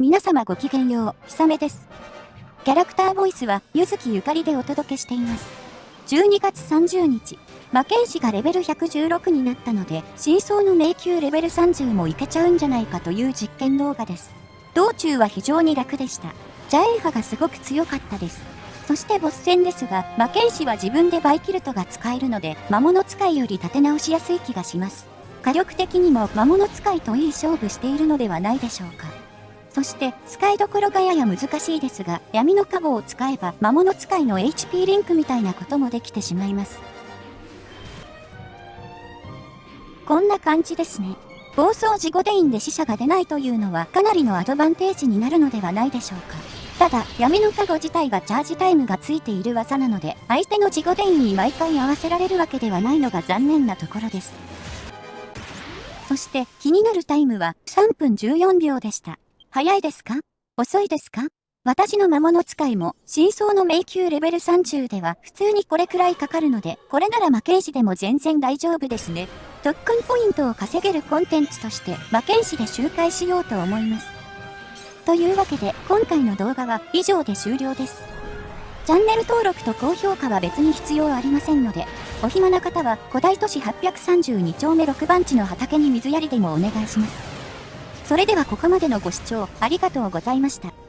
皆様ごきげんよう、ひさめです。キャラクターボイスは、ゆずきゆかりでお届けしています。12月30日、魔剣士がレベル116になったので、真相の迷宮レベル30もいけちゃうんじゃないかという実験動画です。道中は非常に楽でした。ジャエンハがすごく強かったです。そしてボス戦ですが、魔剣士は自分でバイキルトが使えるので、魔物使いより立て直しやすい気がします。火力的にも魔物使いといい勝負しているのではないでしょうか。そして、使いどころがやや難しいですが、闇のカゴを使えば魔物使いの HP リンクみたいなこともできてしまいます。こんな感じですね。暴走事故デインで死者が出ないというのはかなりのアドバンテージになるのではないでしょうか。ただ、闇のカゴ自体がチャージタイムがついている技なので、相手の事故デインに毎回合わせられるわけではないのが残念なところです。そして気になるタイムは3分14秒でした。早いですか？遅いですか？私の魔物使いも、真相の迷宮レベル30では普通にこれくらいかかるので、これなら魔剣士でも全然大丈夫ですね。特訓ポイントを稼げるコンテンツとして、魔剣士で周回しようと思います。というわけで、今回の動画は以上で終了です。チャンネル登録と高評価は別に必要ありませんので、お暇な方は古代都市832丁目6番地の畑に水やりでもお願いします。それではここまでのご視聴ありがとうございました。